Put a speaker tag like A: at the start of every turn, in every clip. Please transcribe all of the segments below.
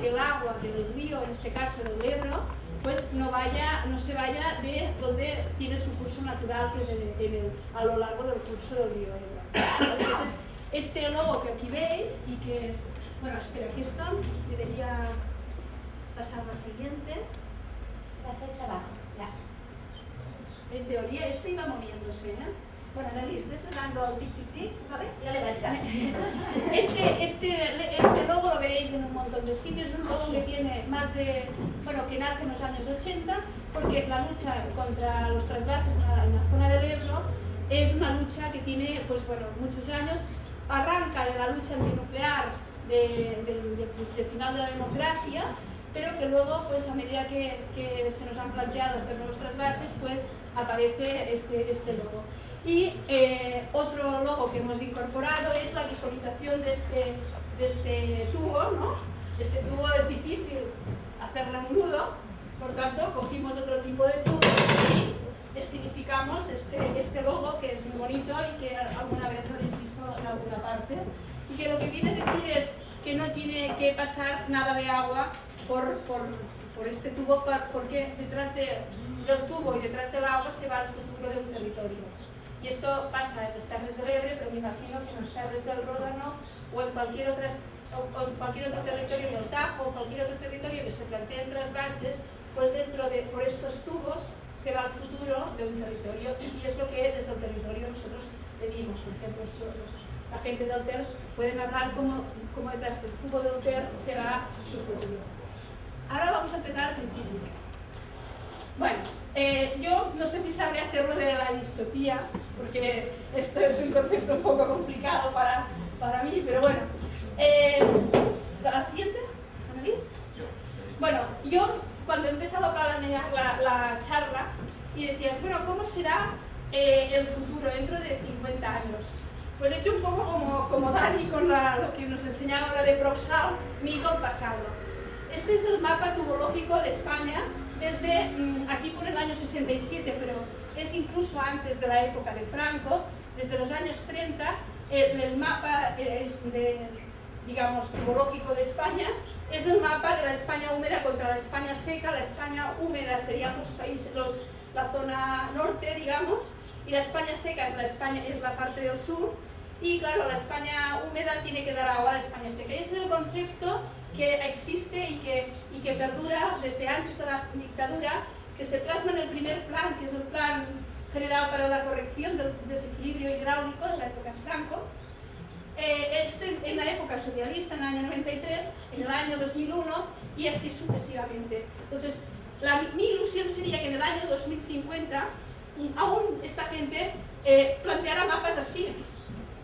A: que el agua del río, en este caso del Ebro, pues no, vaya, no se vaya de donde tiene su curso natural, que es a lo largo del curso del río Ebro. Entonces, este logo que aquí veis y que, bueno, espera, que esto debería pasar la siguiente.
B: La flecha abajo.
A: En teoría esto iba moviéndose, ¿eh?
B: Bueno, Annalise, ves dando tic tic tic, ¿vale? Ya le vas
A: este, este, este logo lo veréis en un montón de sitios, es un logo que tiene más de, bueno, que nace en los años 80, porque la lucha contra los trasvases en la, zona del Ebro es una lucha que tiene, pues bueno, muchos años, arranca de la lucha antinuclear del final de la democracia, pero que luego, pues a medida que, que se nos han planteado hacer nuevos trasvases, pues aparece este, este logo. Y eh, otro logo que hemos incorporado es la visualización de este, de este tubo, ¿no? Este tubo es difícil hacerlo a nudo, por tanto cogimos otro tipo de tubo y estilificamos este, este logo que es muy bonito y que alguna vez habéis visto en alguna parte y que lo que viene a decir es que no tiene que pasar nada de agua por, por, por este tubo porque detrás de, del tubo y detrás del agua se va el futuro de un territorio. Y esto pasa en las Terres del Ebre, pero me imagino que en las Terres del Ródano o en cualquier, otras, o, cualquier otro territorio del Tajo o cualquier otro territorio que se planteen bases, pues dentro de por estos tubos se va al futuro de un territorio y es lo que desde el territorio nosotros pedimos. Por ejemplo, la gente del TER pueden hablar como, como detrás del tubo del TER será su futuro. Ahora vamos a empezar al principio. Bueno, eh, yo no sé si sabré hacerlo de la distopía, porque esto es un concepto un poco complicado para, para mí, pero bueno. Eh, ¿La siguiente? ¿Annalise? Bueno, yo cuando he empezado a planear la, la charla y decías, bueno, ¿cómo será eh, el futuro dentro de 50 años? Pues he hecho un poco como, como Dani con lo que nos enseñaba ahora de Proxal, mi el pasado. Este es el mapa tubológico de España desde, mm, aquí por el año 67, pero es incluso antes de la época de Franco, desde los años 30, el, mapa es de, digamos, topológico de España, es el mapa de la España húmeda contra la España seca, la España húmeda sería los países, la zona norte, digamos, y la España seca es la, España, es la parte del sur, y claro, la España húmeda tiene que dar agua a España seca. Ese es el concepto que existe y que, y que perdura desde antes de la dictadura, que se plasma en el primer plan, que es el plan general para la corrección del desequilibrio hidráulico en la época Franco, eh, este, en la época socialista, en el año 93, en el año 2001 y así sucesivamente. Entonces, mi ilusión sería que en el año 2050 aún esta gente eh, planteara mapas así,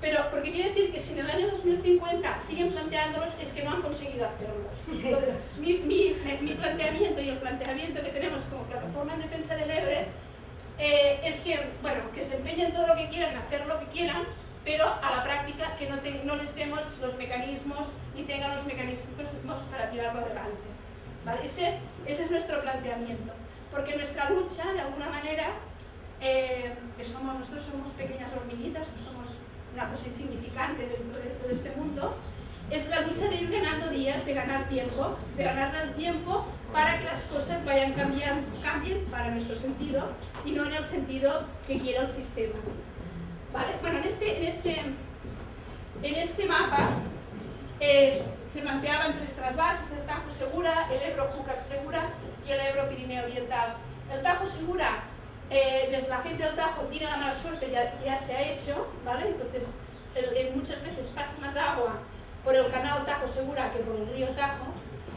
A: pero porque quiere decir que si en el año 2050 siguen planteándolos es que no han conseguido hacerlos. Entonces, mi, mi, mi planteamiento y el planteamiento que tenemos como plataforma en defensa del Ebre eh, es que, bueno, que se empeñen todo lo que quieran, hacer lo que quieran, pero a la práctica que no, no les demos los mecanismos ni tengan los mecanismos para tirarlo adelante. ¿Vale? Ese, ese es nuestro planteamiento. Porque nuestra lucha, de alguna manera, eh, que somos, nosotros somos pequeñas hormiguitas, no somos una cosa insignificante dentro de, este mundo, es la lucha de ir ganando días, de ganar tiempo, de ganar el tiempo para que las cosas vayan cambiando, cambien para nuestro sentido y no en el sentido que quiera el sistema. ¿Vale? Bueno, en este, en este, en este mapa eh, se planteaban tres trasvases, el Tajo Segura, el Ebro Júcar Segura y el Ebro Pirineo Oriental. El Tajo Segura eh, desde la gente del Tajo tiene la mala suerte, ya, ya se ha hecho, ¿vale? Entonces, muchas veces pasa más agua por el canal Tajo Segura que por el río Tajo.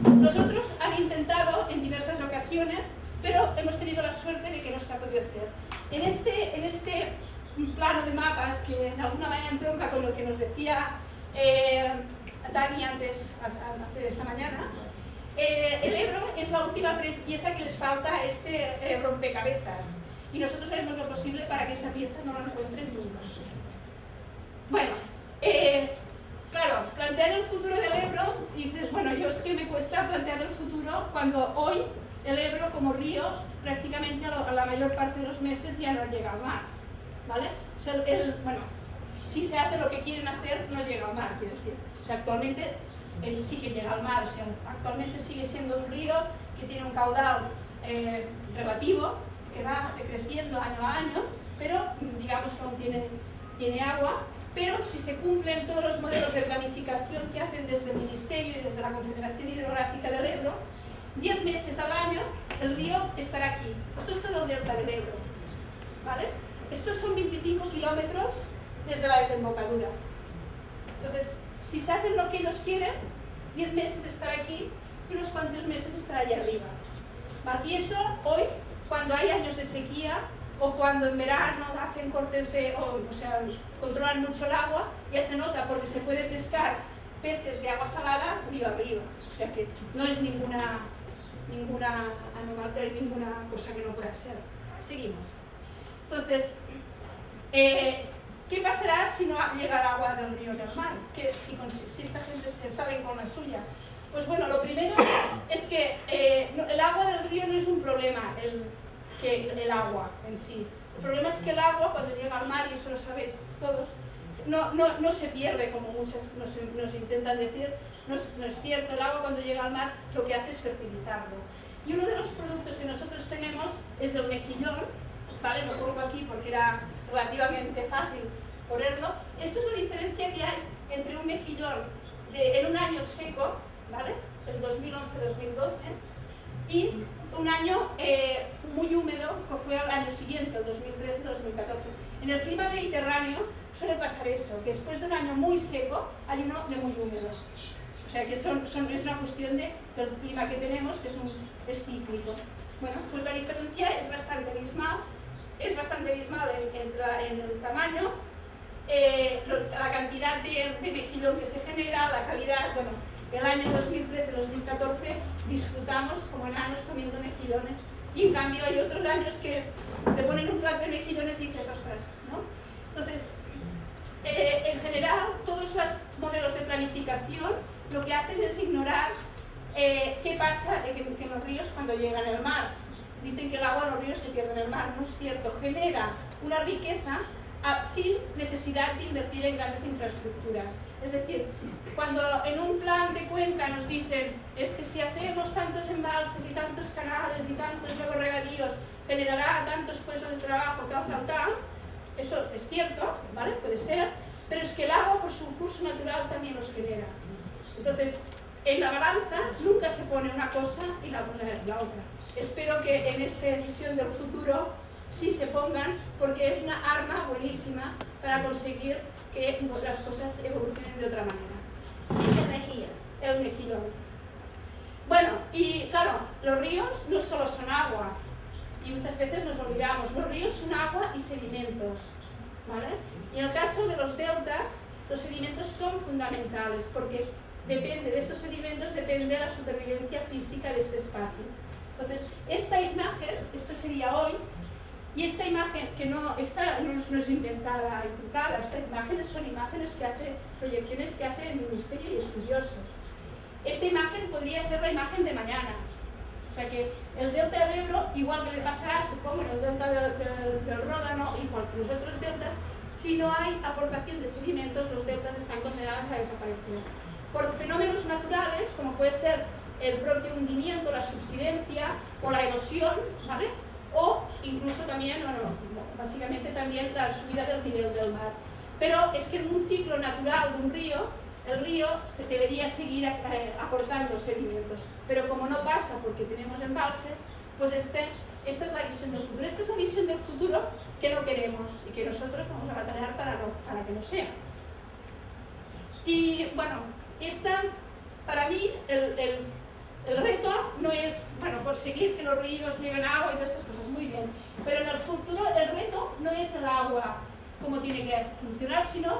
A: Nosotros han intentado en diversas ocasiones, pero hemos tenido la suerte de que no se ha podido hacer. En este, en este plano de mapas, que en alguna manera entronca con lo que nos decía eh, Dani antes, esta mañana, eh, el Ebro es la última pieza que les falta a este rompecabezas y nosotros haremos lo posible para que esa pieza no la encuentren nunca. Bueno, eh, claro, plantear el futuro del Ebro, dices, bueno, yo es que me cuesta plantear el futuro cuando hoy el Ebro como río prácticamente a, la mayor parte de los meses ya no llega al mar, ¿vale? Sea, bueno, si se hace lo que quieren hacer, no llega al mar, quiero decir. O sea, actualmente él sí que llega al mar, o sea, actualmente sigue siendo un río que tiene un caudal eh, relativo, que va decreciendo año a año, pero digamos que aún tiene, tiene agua, pero si se cumplen todos los modelos de planificación que hacen desde el Ministerio y desde la Confederación Hidrográfica del Ebro, 10 meses al año el río estará aquí. Esto es todo el delta del Ebro. ¿vale? Estos son 25 kilómetros desde la desembocadura. Entonces, si se hacen lo que ellos quieren, 10 meses estará aquí y unos cuantos meses estará allá arriba. Y eso hoy, cuando hay años de sequía o cuando en verano hacen cortes de, o, o sea, controlan mucho el agua, ya se nota porque se puede pescar peces de agua salada río arriba. O sea que no es ninguna, ninguna anomalía, ninguna cosa que no pueda ser. Seguimos. Entonces, eh, ¿qué pasará si no llega el agua del río del mar? ¿Qué, si, si, esta gente se sale con la suya. Pues bueno, lo primero es que eh, el agua del río no es un problema, el, que el agua en sí. El problema es que el agua, cuando llega al mar, y eso lo sabéis todos, no, se pierde, como muchos nos, intentan decir, no es, cierto, el agua cuando llega al mar lo que hace es fertilizarlo. Y uno de los productos que nosotros tenemos es el mejillón, ¿vale? Lo pongo aquí porque era relativamente fácil ponerlo. Esto es la diferencia que hay entre un mejillón en un año seco, ¿vale? El 2011-2012, y un año eh, muy húmedo, que fue el año siguiente, el 2013-2014. En el clima mediterráneo suele pasar eso, que después de un año muy seco hay uno de muy húmedo. O sea que son, son, es una cuestión de, del clima que tenemos, que es, un, es cíclico. Bueno, pues la diferencia es bastante abismal, es bastante abismal en, en, en el tamaño, eh, lo, la cantidad de, de mejillón que se genera, la calidad, bueno, el año 2013-2014 disfrutamos como enanos comiendo mejillones y en cambio hay otros años que te ponen un plato de mejillones y dices, ostras, ¿no? Entonces, eh, en general, todos los modelos de planificación lo que hacen es ignorar eh, qué pasa en, los ríos cuando llegan al mar. Dicen que el agua en los ríos se pierde en el mar, no es cierto, genera una riqueza a, sin necesidad de invertir en grandes infraestructuras. Es decir, cuando en un plan de cuenca nos dicen es que si hacemos tantos embalses y tantos canales y tantos luego regadíos generará tantos puestos de trabajo, tal, tal, tal, eso es cierto, ¿vale? Puede ser, pero es que el agua por su curso natural también los genera. Entonces, en la balanza nunca se pone una cosa y la, la otra. Espero que en esta edición del futuro sí se pongan, porque es una arma buenísima para conseguir que las cosas evolucionen de otra manera.
B: Es el mejillón.
A: El mejillón. Bueno, y claro, los ríos no solo son agua, y muchas veces nos olvidamos, los ríos son agua y sedimentos, ¿vale? Y en el caso de los deltas, los sedimentos son fundamentales, porque depende de estos sedimentos, depende de la supervivencia física de este espacio. Entonces, esta imagen, esto sería hoy, y esta imagen, que no, esta no, es inventada trucada, estas imágenes son imágenes que hace, proyecciones que hace el Ministerio y estudiosos. Esta imagen podría ser la imagen de mañana. O sea que el delta del Ebro, igual que le pasará, supongo, en el delta del, del, del Ródano, igual que los otros deltas, si no hay aportación de sedimentos, los deltas están condenados a desaparecer. Por fenómenos naturales, como puede ser el propio hundimiento, la subsidencia o la erosión, ¿vale? Incluso también, bueno, básicamente también la subida del nivel del mar. Pero es que en un ciclo natural de un río, el río se debería seguir eh, aportando sedimentos. Pero como no pasa porque tenemos embalses, pues este, esta es la visión del futuro. Esta es la visión del futuro que no queremos y que nosotros vamos a batallar para, para que no sea. Y bueno, esta, para mí, el el reto no es, bueno, conseguir que los ríos lleven agua y todas estas cosas, muy bien. Pero en el futuro el reto no es el agua como tiene que funcionar, sino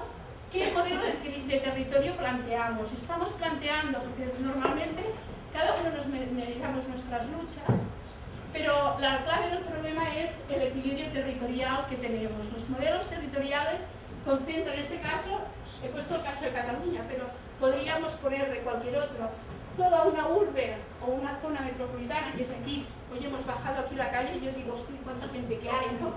A: qué modelo de, de territorio planteamos. Estamos planteando, porque normalmente cada uno nos meditamos nuestras luchas, pero la clave del problema es el equilibrio territorial que tenemos. Los modelos territoriales concentran, en este caso, he puesto el caso de Cataluña, pero podríamos poner de cualquier otro toda una urbe o una zona metropolitana, que es aquí, hoy hemos bajado aquí la calle y yo digo, hostia, cuánta gente que hay, ¿no?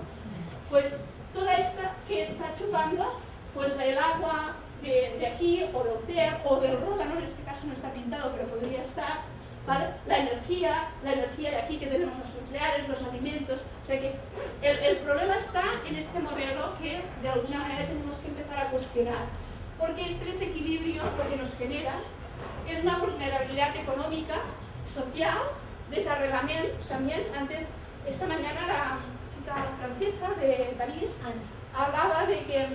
A: Pues toda esta que está chupando, pues el agua de, aquí, o del TER, o del Ródano, en este caso no está pintado, pero podría estar. La energía, la energía de aquí que tenemos los nucleares, los alimentos, o sea que el problema está en este modelo que de alguna manera tenemos que empezar a cuestionar, porque este desequilibrio lo que nos genera es una vulnerabilidad económica, social, desarreglamiento también, antes, esta mañana la chica francesa de París hablaba de que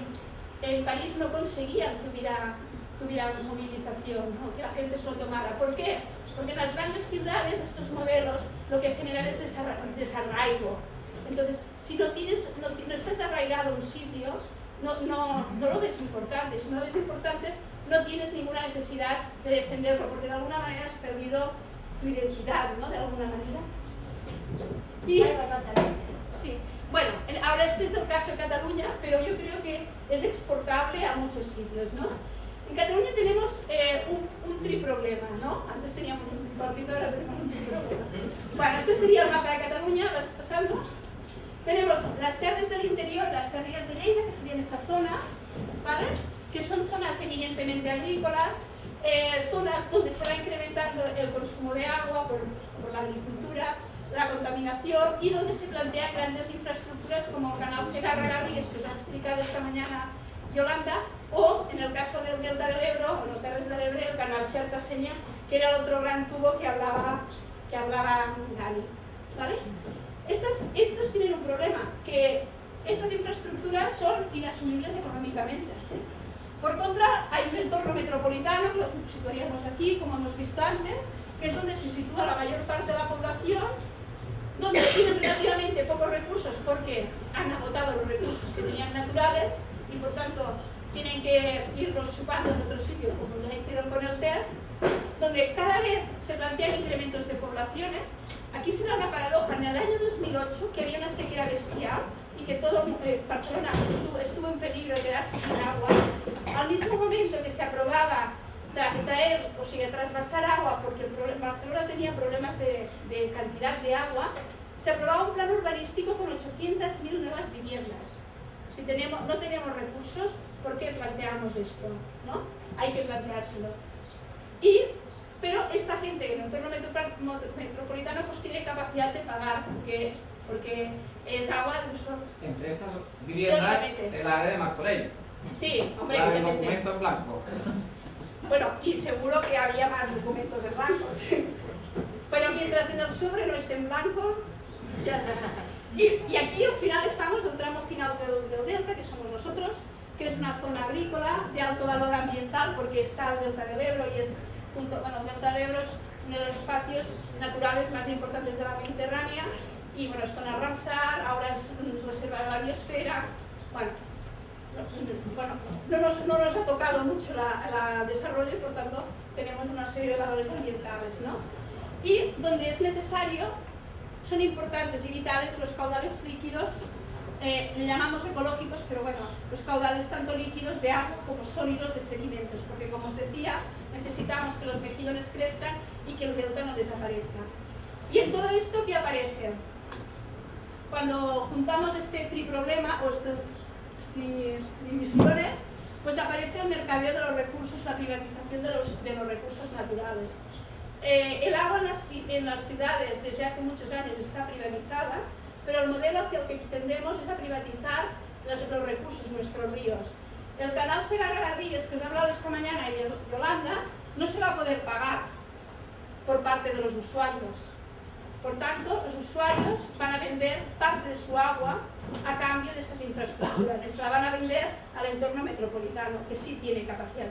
A: en París no conseguían que hubiera, movilización, que la gente se lo tomara. ¿Por qué? Porque en las grandes ciudades estos modelos lo que generan es desarraigo. Entonces, si no, tienes, no, estás arraigado a un sitio, no, no, no lo ves importante. Si no lo ves importante, no tienes ninguna necesidad de defenderlo, porque de alguna manera has perdido tu identidad, ¿no? De alguna manera. Y, sí. Bueno, ahora este es el caso de Cataluña, pero yo creo que es exportable a muchos sitios, ¿no? En Cataluña tenemos eh, un, un triproblema, ¿no? Antes teníamos un tripartito, ahora tenemos un triproblema. Bueno, este sería el mapa de Cataluña, vas pasando. Tenemos las tierras del interior, las tierras de Lleida, que serían esta zona. Que son zonas eminentemente agrícolas, eh, zonas donde se va incrementando el consumo de agua por, por la agricultura, la contaminación y donde se plantean grandes infraestructuras como el canal Segarra-Garrigues que os ha explicado esta mañana Yolanda o en el caso del Delta del Ebro o los Terres del Ebro el canal Xerta-Seña que era el otro gran tubo que hablaba, que hablaba Dani. ¿vale? Estas, tienen un problema, que estas infraestructuras son inasumibles económicamente. Por contra, hay un entorno metropolitano, lo situaríamos aquí, como hemos visto antes, que es donde se sitúa la mayor parte de la población donde tienen relativamente pocos recursos porque han agotado los recursos que tenían naturales y por tanto tienen que irlos chupando en otro sitio como ya hicieron con el TER, donde cada vez se plantean incrementos de poblaciones. Aquí se da una paradoja, en el año 2008 que había una sequía bestial y que todo eh, Barcelona estuvo, en peligro de quedarse sin agua, al mismo momento que se aprobaba traer, o sea, trasvasar agua, porque el Barcelona tenía problemas de, cantidad de agua, se aprobaba un plan urbanístico con 800.000 nuevas viviendas. Si tenemos, no tenemos recursos, ¿por qué planteamos esto? ¿no? Hay que planteárselo. Y, pero esta gente en el entorno metropolitano pues tiene capacidad de pagar, porque, porque es agua de uso.
C: Entre estas viviendas, el área de Martorell.
A: Sí, hombre,
C: la del documento en blanco.
A: Bueno, y seguro que había más documentos en blanco. Pero mientras en el sobre no esté en blanco, ya está. Y, aquí al final estamos, el tramo final del, delta, que somos nosotros, que es una zona agrícola de alto valor ambiental porque está el delta del Ebro y es, junto, bueno, el delta del Ebro es uno de los espacios naturales más importantes de la Mediterránea y bueno, es zona Ramsar, ahora es reserva de la biosfera, bueno, bueno, no nos, no nos ha tocado mucho el desarrollo y por tanto tenemos una serie de valores ambientales. ¿no? Y donde es necesario, son importantes y vitales los caudales líquidos, eh, le llamamos ecológicos, pero bueno, los caudales tanto líquidos de agua como sólidos de sedimentos, porque como os decía, necesitamos que los mejillones crezcan y que el delta no desaparezca. Y en todo esto, ¿qué aparece? Cuando juntamos este triproblema, o estos emisiones, pues aparece el mercadeo de los recursos, la privatización de los, de los recursos naturales. Eh, el agua en las, en las, ciudades desde hace muchos años está privatizada, pero el modelo hacia el que tendemos es a privatizar los, los recursos, nuestros ríos. El canal Segarra-Garrigues, que os he hablado esta mañana, y Yolanda, no se va a poder pagar por parte de los usuarios. Por tanto, los usuarios van a vender parte de su agua a cambio de esas infraestructuras y se la van a vender al entorno metropolitano, que sí tiene capacidad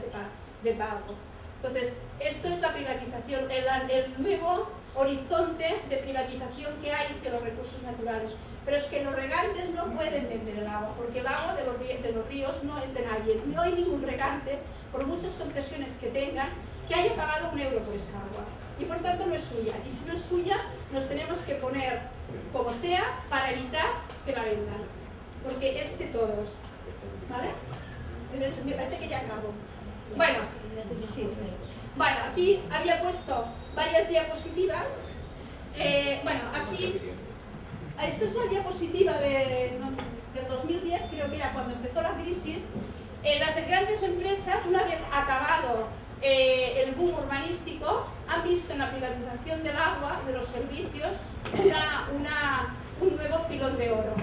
A: de pago. Entonces, esto es la privatización, el, el, nuevo horizonte de privatización que hay de los recursos naturales. Pero es que los regantes no pueden vender el agua, porque el agua de los, de los ríos no es de nadie. No hay ningún regante, por muchas concesiones que tengan, que haya pagado un euro por esa agua y por tanto no es suya. Y si no es suya, nos tenemos que poner como sea para evitar que la vendan. Porque es de todos. ¿Vale? Me parece que ya acabo. Bueno, bueno aquí había puesto varias diapositivas. Eh, bueno, aquí, esta es la diapositiva de, del 2010, creo que era cuando empezó la crisis, Eh, las grandes empresas, una vez acabado eh, el boom urbanístico, han visto en la privatización del agua, de los servicios, una, un nuevo filón de oro.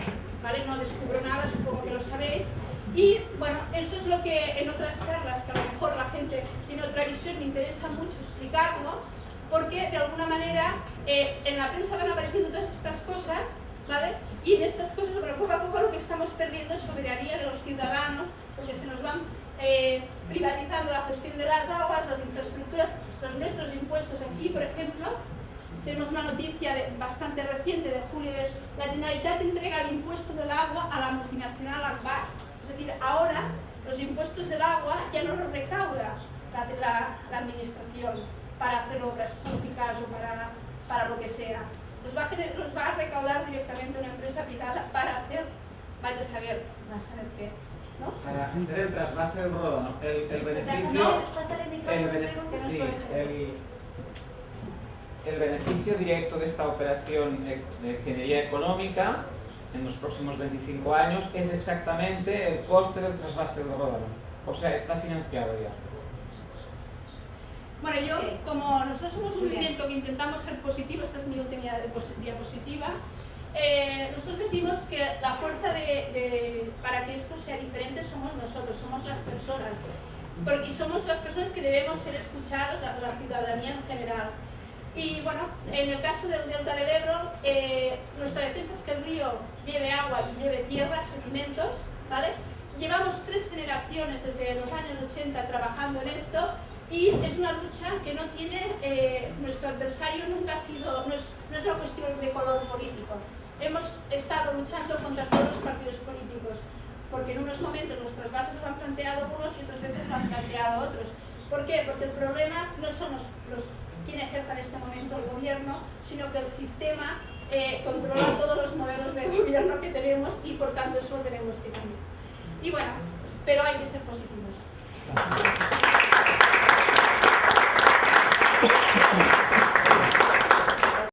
A: ¿vale? No descubro nada, supongo que lo sabéis. Y bueno, eso es lo que en otras charlas, que a lo mejor la gente tiene otra visión, interesa mucho explicarlo, porque de alguna manera eh, en la prensa van apareciendo todas estas cosas, ¿vale? Y en estas cosas, pero poco a poco lo que estamos perdiendo es soberanía de los ciudadanos, porque se nos van eh, privatizando la gestión de las aguas, las infraestructuras, los nuestros impuestos. Aquí, por ejemplo, tenemos una noticia bastante reciente de julio, de, la Generalitat entrega el impuesto del agua a la multinacional Akbar. Es decir, ahora los impuestos del agua ya no los recauda la, administración para hacer obras públicas o para, para lo que sea. Los va, a, los va a recaudar directamente una empresa privada para hacer, vaya a saber, a saber qué. ¿no?
C: Para hacer el trasvase del rodo, ¿no? el, el beneficio... El, el, beneficio directo de esta operación de ingeniería económica en los próximos 25 años es exactamente el coste del trasvase del Ródano. O sea, está financiado ya.
A: Bueno, yo, como nosotros somos un movimiento que intentamos ser positivo, esta es mi última diapositiva, eh, nosotros decimos que la fuerza de, para que esto sea diferente somos nosotros, somos las personas. Porque, y somos las personas que debemos ser escuchados, la, la ciudadanía en general. Y bueno, en el caso del delta del Ebro, eh, nuestra defensa es que el río lleve agua y lleve tierra, sedimentos, ¿vale? Llevamos tres generaciones desde los años 80 trabajando en esto y es una lucha que no tiene, eh, nuestro adversario nunca ha sido, no es, no es una cuestión de color político, hemos estado luchando contra todos los partidos políticos, porque en unos momentos nuestras bases lo han planteado unos y otras veces lo han planteado otros. ¿Por qué? Porque el problema no son los, los quien ejerza en este momento el gobierno, sino que el sistema eh, controla todos los modelos de gobierno que tenemos y por tanto eso lo tenemos que cambiar. Y bueno, pero hay que ser positivos.